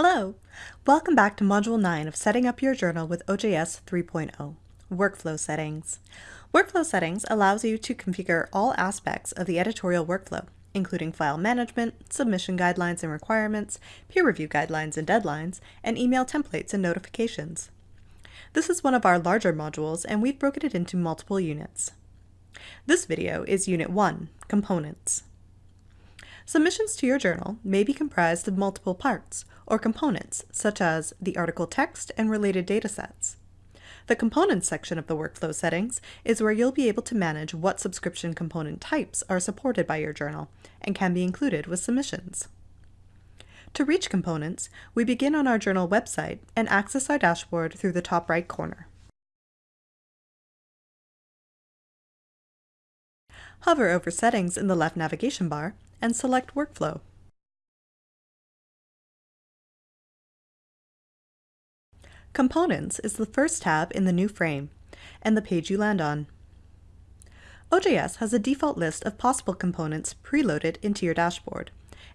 Hello! Welcome back to Module 9 of Setting Up Your Journal with OJS 3.0, Workflow Settings. Workflow Settings allows you to configure all aspects of the editorial workflow, including file management, submission guidelines and requirements, peer review guidelines and deadlines, and email templates and notifications. This is one of our larger modules, and we've broken it into multiple units. This video is Unit 1, Components. Submissions to your journal may be comprised of multiple parts or components, such as the article text and related datasets. The Components section of the workflow settings is where you'll be able to manage what subscription component types are supported by your journal and can be included with submissions. To reach components, we begin on our journal website and access our dashboard through the top right corner. Hover over Settings in the left navigation bar and select Workflow. Components is the first tab in the new frame and the page you land on. OJS has a default list of possible components preloaded into your dashboard,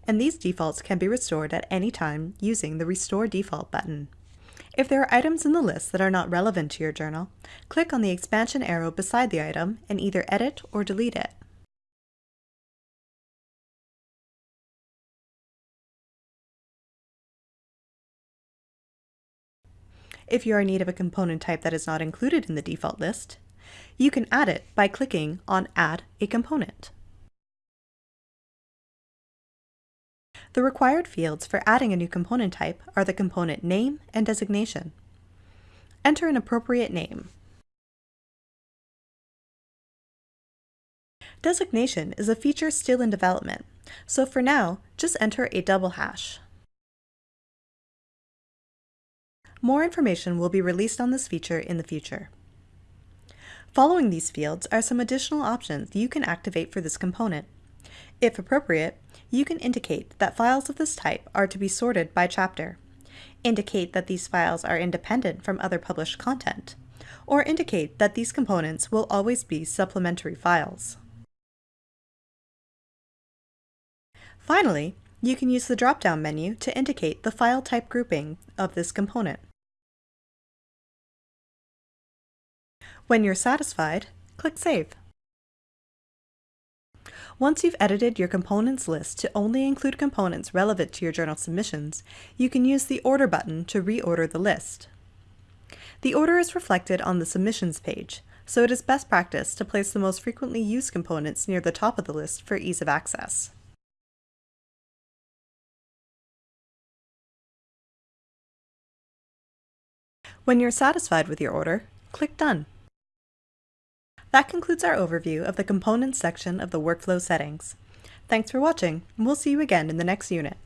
and these defaults can be restored at any time using the Restore Default button. If there are items in the list that are not relevant to your journal, click on the expansion arrow beside the item and either edit or delete it. If you are in need of a component type that is not included in the default list, you can add it by clicking on Add a Component. The required fields for adding a new component type are the component name and designation. Enter an appropriate name. Designation is a feature still in development, so for now, just enter a double hash. More information will be released on this feature in the future. Following these fields are some additional options you can activate for this component. If appropriate, you can indicate that files of this type are to be sorted by chapter, indicate that these files are independent from other published content, or indicate that these components will always be supplementary files. Finally, you can use the drop-down menu to indicate the file type grouping of this component. When you're satisfied, click Save. Once you've edited your components list to only include components relevant to your journal submissions, you can use the Order button to reorder the list. The order is reflected on the Submissions page, so it is best practice to place the most frequently used components near the top of the list for ease of access. When you're satisfied with your order, click Done. That concludes our overview of the Components section of the Workflow settings. Thanks for watching, and we'll see you again in the next unit.